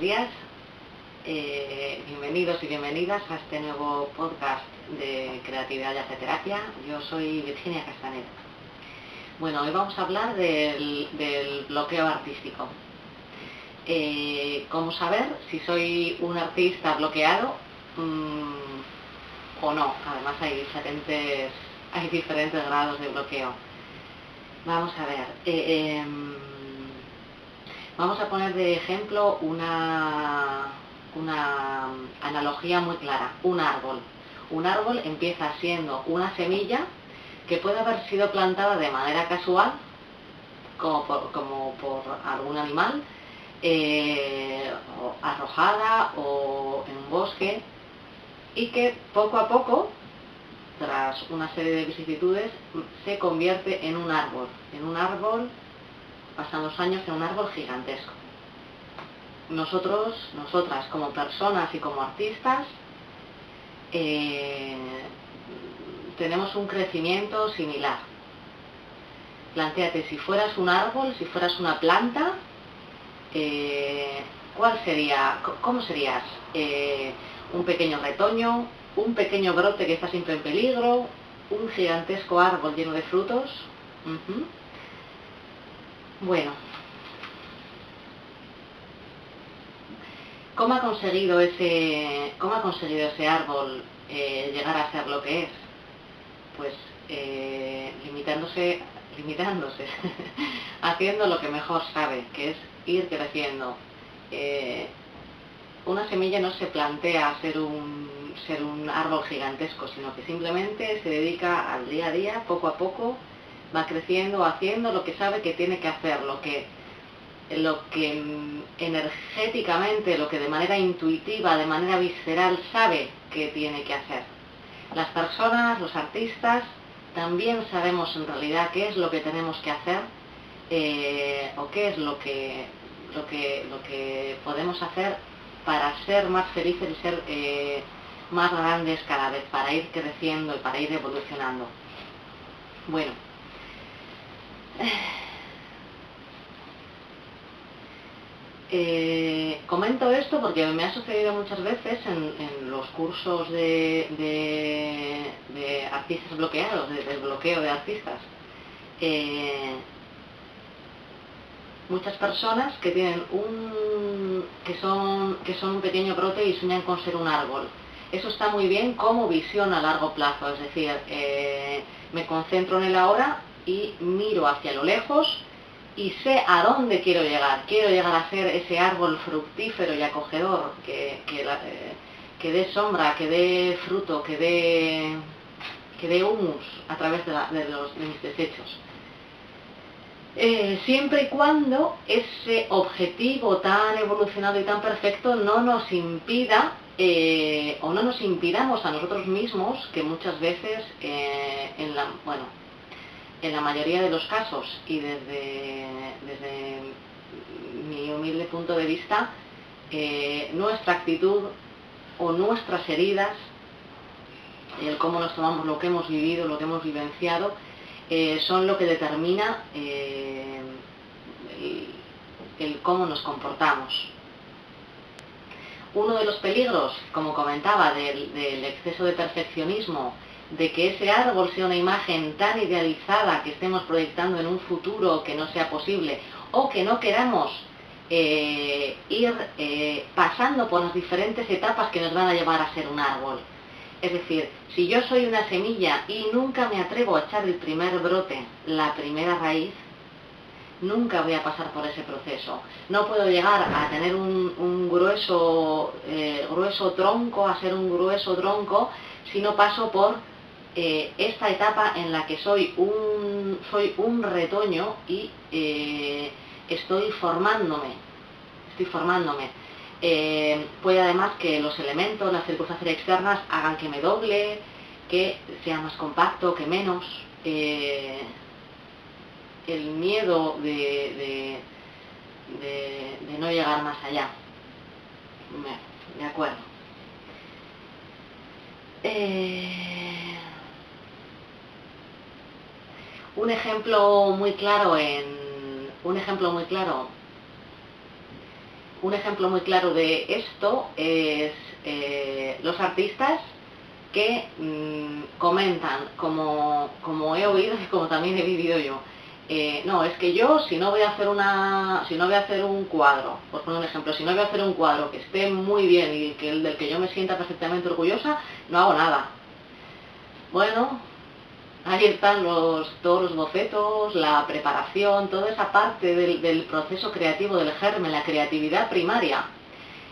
días. Eh, bienvenidos y bienvenidas a este nuevo podcast de Creatividad y Arte Terapia. Yo soy Virginia Castaneda. Bueno, hoy vamos a hablar del, bloqueo artístico. Eh, ¿Cómo saber si soy un artista bloqueado mm, o no? Además hay diferentes, hay diferentes grados de bloqueo. Vamos a ver. Eh, em, Vamos a poner de ejemplo una, una analogía muy clara, un árbol. Un árbol empieza siendo una semilla que puede haber sido plantada de manera casual, como por, algún animal, eh, arrojada o en un bosque, y que poco a poco, tras una serie de vicisitudes, se convierte en un árbol, en un árbol pasan los años en un árbol gigantesco. Nosotros, nosotras como personas y como artistas, eh, tenemos un crecimiento similar. Plantéate, si fueras un árbol, si fueras una planta, eh, ¿cuál sería, cómo serías? Eh, ¿Un pequeño retoño? ¿Un pequeño brote que está siempre en peligro? ¿Un gigantesco árbol lleno de frutos? Bueno, ¿cómo ha conseguido ese, cómo ha conseguido ese árbol eh, llegar a ser lo que es? Pues eh, limitándose, limitándose, haciendo lo que mejor sabe, que es ir creciendo. Eh, una semilla no se plantea ser un, ser un árbol gigantesco, sino que simplemente se dedica al día a día, poco a poco, va creciendo, haciendo lo que sabe que tiene que hacer, lo que, lo que mm, energéticamente, lo que de manera intuitiva, de manera visceral sabe que tiene que hacer. Las personas, los artistas, también sabemos en realidad qué es lo que tenemos que hacer eh, o qué es lo que, lo, que, lo que podemos hacer para ser más felices y ser eh, más grandes cada vez, para ir creciendo y para ir evolucionando. Bueno, eh, comento esto porque me ha sucedido muchas veces en, los cursos de, artistas bloqueados, del bloqueo de artistas. Eh, muchas personas que tienen un que son que son un pequeño brote y sueñan con ser un árbol. Eso está muy bien como visión a largo plazo, es decir, eh, me concentro en el ahora y miro hacia lo lejos y sé a dónde quiero llegar. Quiero llegar a ser ese árbol fructífero y acogedor que, que, eh, dé sombra, que dé fruto, que dé, que dé humus a través de, los, mis desechos. Eh, siempre y cuando ese objetivo tan evolucionado y tan perfecto no nos impida eh, o no nos impidamos a nosotros mismos que muchas veces en la, bueno, en la mayoría de los casos y desde, mi humilde punto de vista, eh, nuestra actitud o nuestras heridas, el cómo nos tomamos lo que hemos vivido, lo que hemos vivenciado, eh, son lo que determina eh, el, cómo nos comportamos. Uno de los peligros, como comentaba, del exceso de perfeccionismo de que ese árbol sea una imagen tan idealizada que estemos proyectando en un futuro que no sea posible o que no queramos eh, ir eh, pasando por las diferentes etapas que nos van a llevar a ser un árbol. Es decir, si yo soy una semilla y nunca me atrevo a echar el primer brote, la primera raíz, nunca voy a pasar por ese proceso. No puedo llegar a tener un, grueso, eh, grueso tronco, a ser un grueso tronco, si no paso por eh, esta etapa en la que soy un, soy un retoño y eh, estoy formándome, estoy formándome. Eh, puede además que los elementos, las circunstancias externas hagan que me doble, que sea más compacto, que menos. el miedo de, de, no llegar más allá. De acuerdo. Un ejemplo muy claro un ejemplo muy claro un ejemplo muy claro de esto es eh, los artistas que mm, comentan, como, como he oído y como también he vivido yo, eh, no, es que yo si no voy a hacer una, si no voy a hacer un cuadro, por poner un ejemplo, si no voy a hacer un cuadro que esté muy bien y que el del que yo me sienta perfectamente orgullosa, no hago nada. Bueno, ahí están todos los bocetos, la preparación, toda esa parte del, proceso creativo, del germen, la creatividad primaria.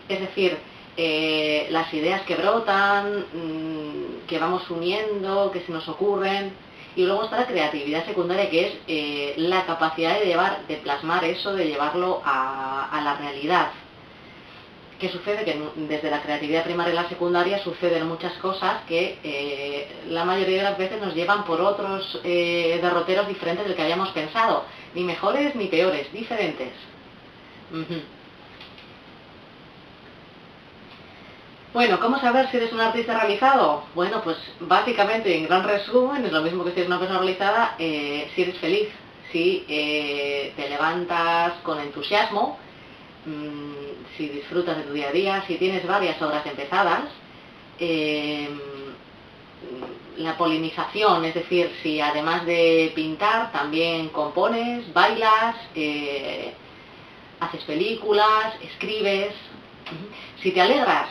Es decir, eh, las ideas que brotan, mm, que vamos uniendo, que se nos ocurren, y luego está la creatividad secundaria, que es eh, la capacidad de llevar, de plasmar eso, de llevarlo a, la realidad. ¿Qué sucede? Que desde la creatividad primaria y la secundaria suceden muchas cosas que eh, la mayoría de las veces nos llevan por otros eh, derroteros diferentes del que habíamos pensado. Ni mejores ni peores, diferentes. Bueno, ¿cómo saber si eres un artista realizado? Bueno, pues básicamente, en gran resumen, es lo mismo que si eres una persona realizada, eh, si eres feliz, si te levantas con entusiasmo, mm, si disfrutas de tu día a día, si tienes varias obras empezadas, em, la polinización, es decir, si además de pintar también compones, bailas, eh, haces películas, escribes, si te alegras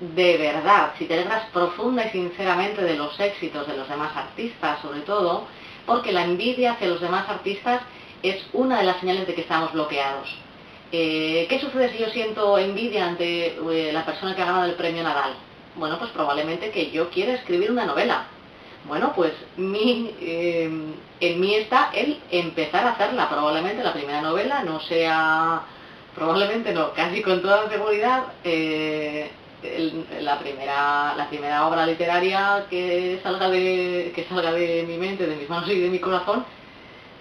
de verdad, si te alegras profunda y sinceramente de los éxitos de los demás artistas, sobre todo, porque la envidia hacia los demás artistas es una de las señales de que estamos bloqueados. Eh, ¿Qué sucede si yo siento envidia ante eh, la persona que ha ganado el premio Nadal? Bueno, pues probablemente que yo quiera escribir una novela. Bueno, pues eh, en mí está el empezar a hacerla. Probablemente la primera novela no sea, probablemente no, casi con toda seguridad, la, primera, la primera obra literaria que salga, de, que salga de mi mente, de mis manos y de mi corazón,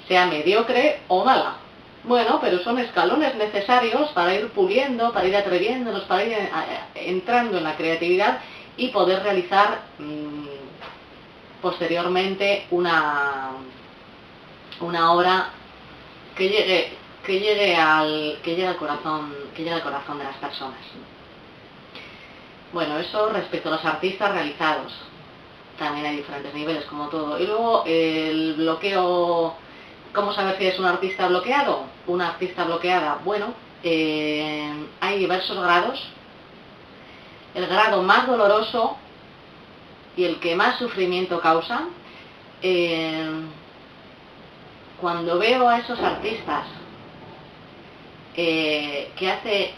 sea mediocre o mala. Bueno, pero son escalones necesarios para ir puliendo, para ir atreviéndonos, para ir eh, entrando en la creatividad y poder realizar mm, posteriormente una, una obra que llegue, que llegue al, que llegue al corazón, que llegue al corazón de las personas. Bueno, eso respecto a los artistas realizados. También hay diferentes niveles, como todo. Y luego el bloqueo, ¿cómo saber si es un artista bloqueado? Una artista bloqueada. Bueno, eh, hay diversos grados. El grado más doloroso y el que más sufrimiento causa, eh, cuando veo a esos artistas eh, que hace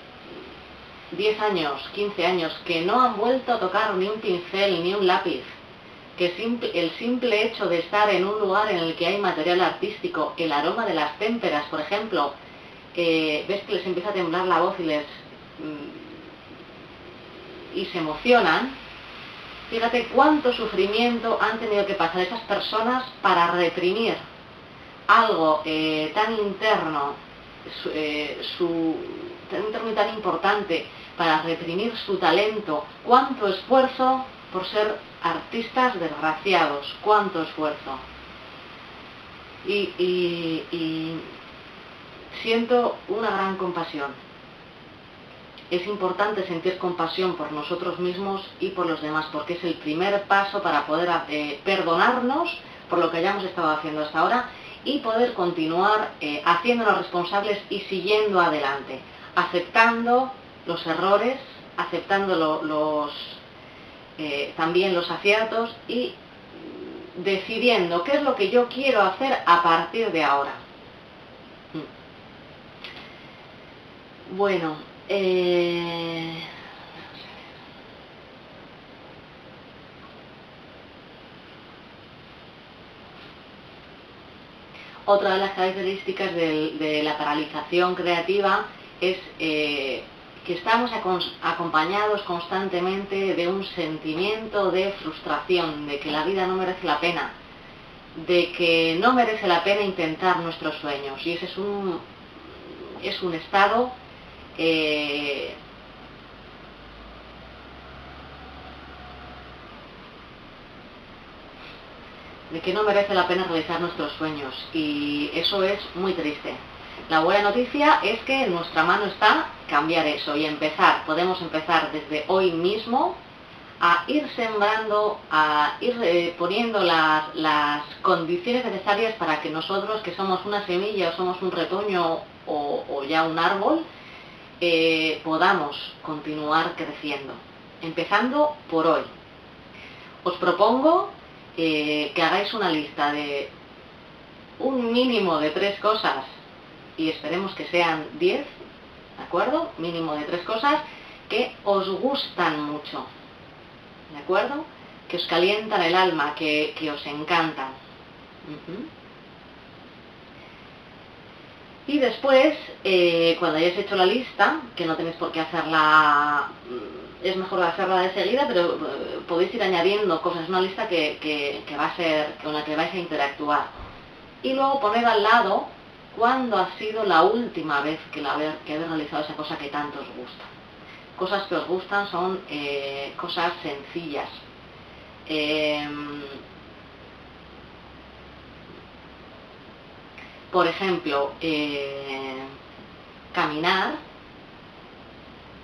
10 años, 15 años, que no han vuelto a tocar ni un pincel ni un lápiz, que el simple hecho de estar en un lugar en el que hay material artístico, el aroma de las témperas, por ejemplo, ves que les empieza a temblar la voz y les mm, y se emocionan, fíjate cuánto sufrimiento han tenido que pasar esas personas para reprimir algo eh, tan interno, eh, tan interno y tan importante para reprimir su talento, cuánto esfuerzo por ser artistas desgraciados, cuánto esfuerzo. Y, siento una gran compasión. Es importante sentir compasión por nosotros mismos y por los demás, porque es el primer paso para poder eh, perdonarnos por lo que hayamos estado haciendo hasta ahora y poder continuar eh, haciéndonos responsables y siguiendo adelante, aceptando los errores, aceptando los, eh, también los aciertos y decidiendo qué es lo que yo quiero hacer a partir de ahora. Mm. Bueno, eh, otra de las características de, la paralización creativa es eh, que estamos acompañados constantemente de un sentimiento de frustración, de que la vida no merece la pena, de que no merece la pena intentar nuestros sueños. Y ese es un, es un estado eh, de que no merece la pena realizar nuestros sueños. Y eso es muy triste. La buena noticia es que nuestra mano está cambiar eso y empezar. Podemos empezar desde hoy mismo a ir sembrando, a ir eh, poniendo las, las, condiciones necesarias para que nosotros, que somos una semilla o somos un retoño o, ya un árbol, eh, podamos continuar creciendo. Empezando por hoy. Os propongo eh, que hagáis una lista de un mínimo de tres cosas y esperemos que sean diez, ¿de acuerdo? Mínimo de tres cosas que os gustan mucho ¿de acuerdo? Que os calientan el alma, que, os encantan. Y después, eh, cuando hayáis hecho la lista, que no tenéis por qué hacerla, mm, es mejor hacerla de seguida, pero eh, podéis ir añadiendo cosas, una lista que, va a ser, con la que vais a interactuar. Y luego poner al lado cuándo ha sido la última vez que, la, habéis realizado esa cosa que tanto os gusta cosas que os gustan son eh, cosas sencillas. Em, por ejemplo, eh, caminar,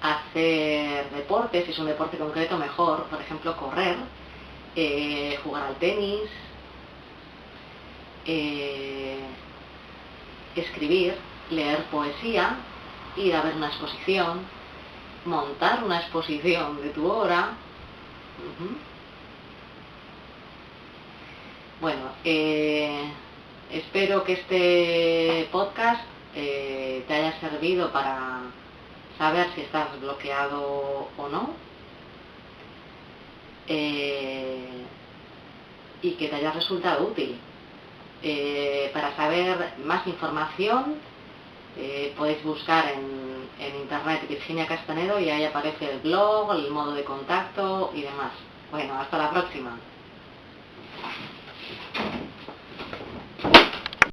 hacer deporte, si es un deporte concreto mejor, por ejemplo, correr, eh, jugar al tenis, escribir, leer poesía, ir a ver una exposición, montar una exposición de tu obra. Bueno, eh, espero que este podcast eh, te haya servido para saber si estás bloqueado o no. Eh, y que te haya resultado útil. Para saber más información podéis buscar en en internet Virginia Castanedo y ahí aparece el blog, el modo de contacto y demás. Bueno, hasta la próxima.